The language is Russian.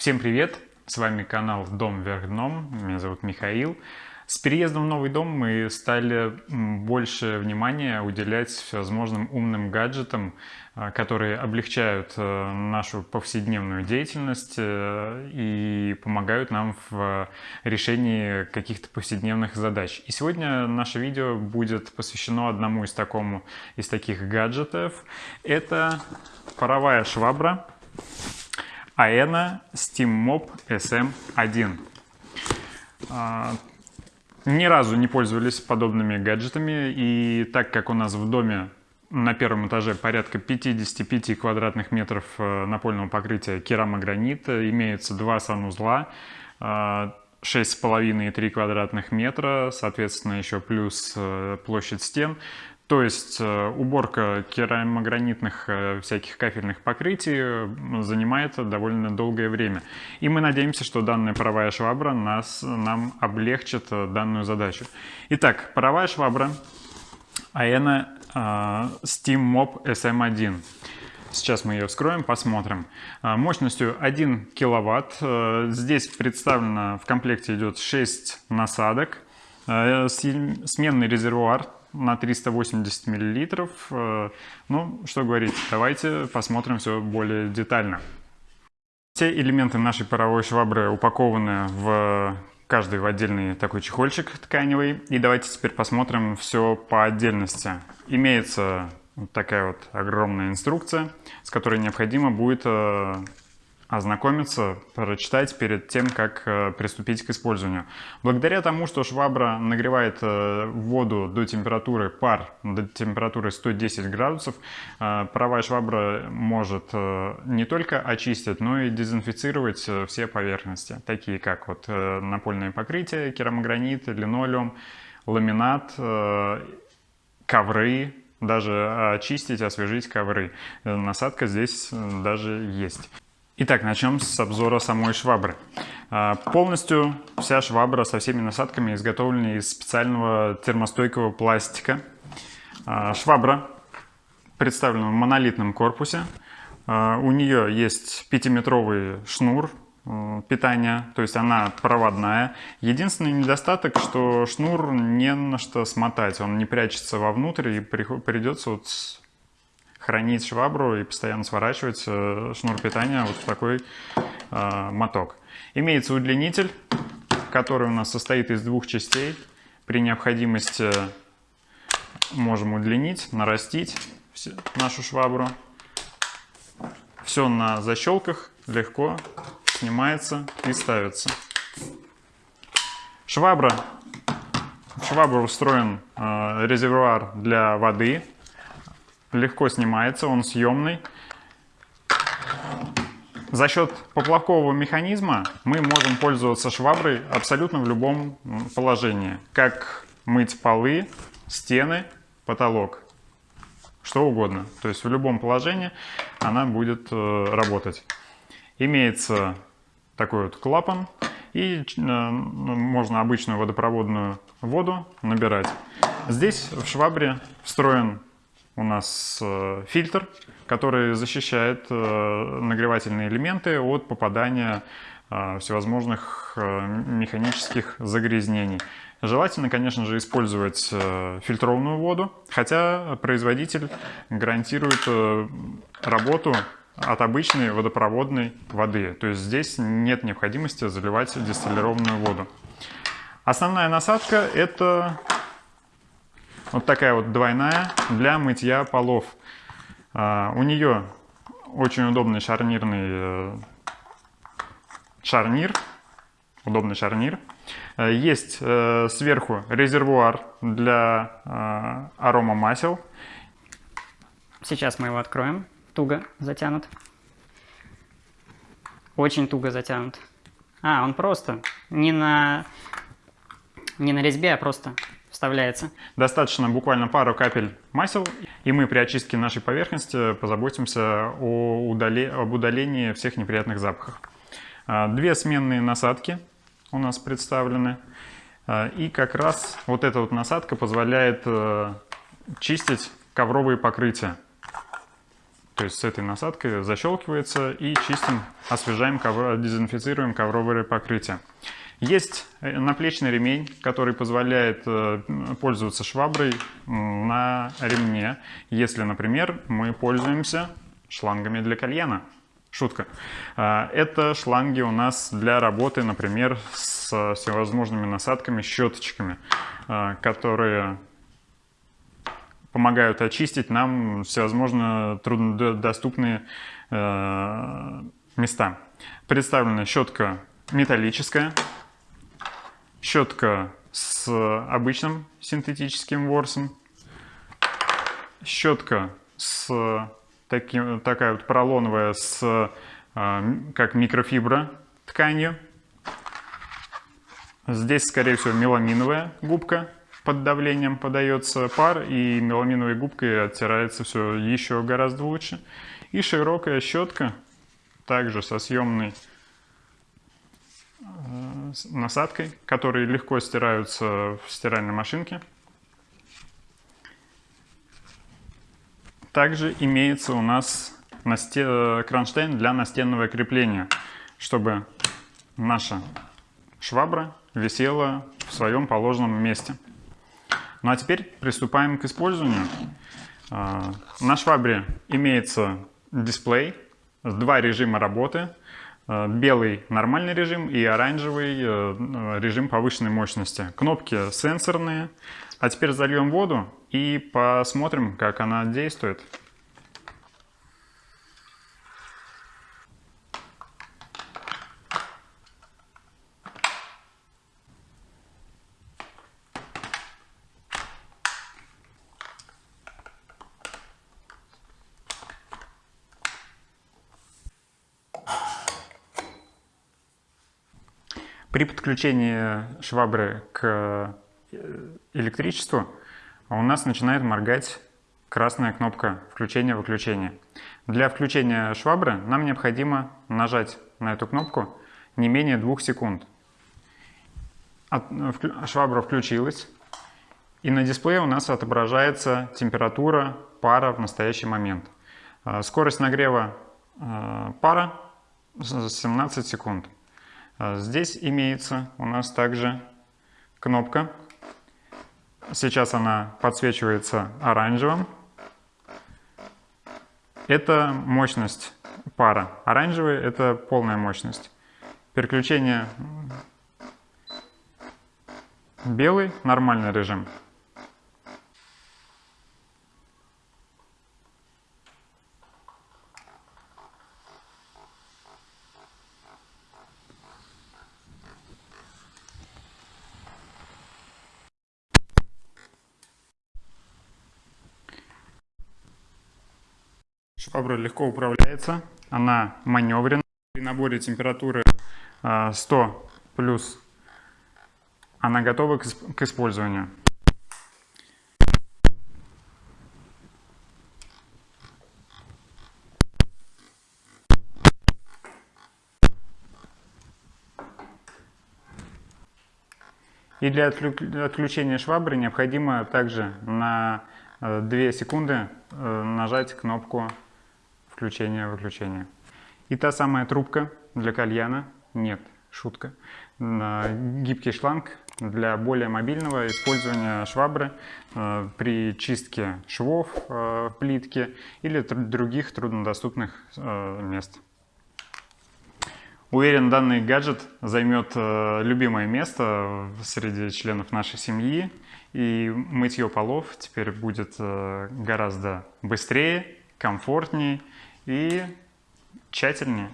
Всем привет! С вами канал Дом вверх дном. Меня зовут Михаил. С переездом в новый дом мы стали больше внимания уделять всевозможным умным гаджетам, а, которые облегчают э, нашу повседневную деятельность э, и помогают нам в решении каких-то повседневных задач. И сегодня наше видео будет посвящено одному из, такому, из таких гаджетов. Это паровая швабра AENA SteamMop SM1. А, ни разу не пользовались подобными гаджетами, и так как у нас в доме на первом этаже порядка 55 квадратных метров э, напольного покрытия керамогранита, имеются два санузла, 6,5 и 3 квадратных метра, соответственно еще плюс э, площадь стен, то есть э, уборка керамогранитных э, всяких кафельных покрытий э, занимает довольно долгое время. И мы надеемся, что данная паровая швабра нас, нам облегчит данную задачу. Итак, паровая швабра AENA Steam Mop SM1. Сейчас мы ее вскроем, посмотрим. Мощностью 1 киловатт. Здесь представлено в комплекте идет 6 насадок. Сменный резервуар на 380 миллилитров. Э, ну, что говорить, давайте посмотрим все более детально. Все элементы нашей паровой швабры упакованы в каждый в отдельный такой чехольчик тканевый. И давайте теперь посмотрим все по отдельности. Имеется вот такая вот огромная инструкция, с которой необходимо будет э, ознакомиться, прочитать перед тем, как э, приступить к использованию. Благодаря тому, что швабра нагревает э, воду до температуры пар, до температуры 110 градусов, э, паровая швабра может не только очистить, но и дезинфицировать все поверхности, такие как вот напольное покрытие, керамогранит, линолеум, ламинат, ковры, даже очистить, освежить ковры. Насадка здесь даже есть. Итак, начнем с обзора самой швабры. А, полностью вся швабра со всеми насадками изготовлена из специального термостойкого пластика. А, швабра представлена в монолитном корпусе. А, у нее есть 5-метровый шнур э, питания, то есть она проводная. Единственный недостаток, что шнур не на что смотать, он не прячется вовнутрь и придется вот хранить швабру и постоянно сворачивать э, шнур питания вот в такой э, моток. Имеется удлинитель, который у нас состоит из двух частей. При необходимости можем удлинить, нарастить нашу швабру. Все на защелках, легко снимается и ставится. Швабра. В швабру устроен э, резервуар для воды легко снимается, он съемный. За счет поплавкового механизма мы можем пользоваться шваброй абсолютно в любом положении. Как мыть полы, стены, потолок, что угодно. То есть в любом положении она будет э, работать. Имеется такой вот клапан и э, можно обычную водопроводную воду набирать. Здесь в швабре встроен у нас э, фильтр, который защищает э, нагревательные элементы от попадания э, всевозможных механических загрязнений. Желательно, конечно же, использовать фильтрованную воду, хотя производитель гарантирует работу от обычной водопроводной воды. То есть здесь нет необходимости заливать дистиллированную воду. Основная насадка это вот такая вот двойная для мытья полов. А, у нее очень удобный шарнирный э, шарнир. Удобный шарнир. Э, есть э, сверху резервуар для арома масел. Сейчас мы его откроем. Туго затянут. Очень туго затянут. А, он просто не на, не на резьбе, а просто вставляется. Достаточно буквально пару капель масел, и мы при очистке нашей поверхности позаботимся о удали... об удалении всех неприятных запахов. А, две сменные насадки у нас представлены. А, и как раз вот эта вот насадка позволяет э, чистить ковровые покрытия. То есть с этой насадкой защелкивается и чистим, освежаем, дезинфицируем ковровое покрытие. Есть э, наплечный ремень, который позволяет э, пользоваться шваброй на ремне, если, например, мы пользуемся шлангами для кальяна. Шутка. А, это шланги у нас для работы, например, с всевозможными насадками, щеточками, а, которые помогают очистить нам всевозможно труднодоступные э, места. Представлена щетка металлическая, щетка с обычным синтетическим ворсом, щетка с таким, такая вот поролоновая с э, как микрофибра тканью. Здесь, скорее всего, меламиновая губка под давлением подается пар, и меламиновой губкой оттирается все еще гораздо лучше. И широкая щетка, также со съемной насадкой, которые легко стираются в стиральной машинке. Также имеется у нас насте... кронштейн для настенного крепления, чтобы наша швабра висела в своем положенном месте. Ну а теперь приступаем к использованию. А, на швабре имеется дисплей, два режима работы. А, белый нормальный режим и оранжевый э, режим повышенной мощности. Кнопки сенсорные. А теперь зальем воду и посмотрим, как она действует. При подключении швабры к э, электричеству у нас начинает моргать красная кнопка включения-выключения. Для включения швабры нам необходимо нажать на эту кнопку не менее двух секунд. Швабра включилась, и на дисплее у нас отображается температура пара в настоящий момент. Э, скорость нагрева э, пара 17 секунд. А здесь имеется у нас также кнопка. Сейчас она подсвечивается оранжевым. Это мощность пара. Оранжевый – это полная мощность. Переключение белый – нормальный режим. Швабра легко управляется, она маневренная. При наборе температуры 100 а, плюс она готова к использованию. И для отключения швабры необходимо также на 2 э, секунды э, нажать кнопку включение-выключение. И та самая трубка для кальяна, нет, шутка, гибкий шланг для более мобильного использования швабры э, при чистке швов э, плитки или других труднодоступных э, мест. Уверен, данный гаджет займет любимое место среди членов нашей семьи, и мытье полов теперь будет гораздо быстрее, комфортнее и тщательнее.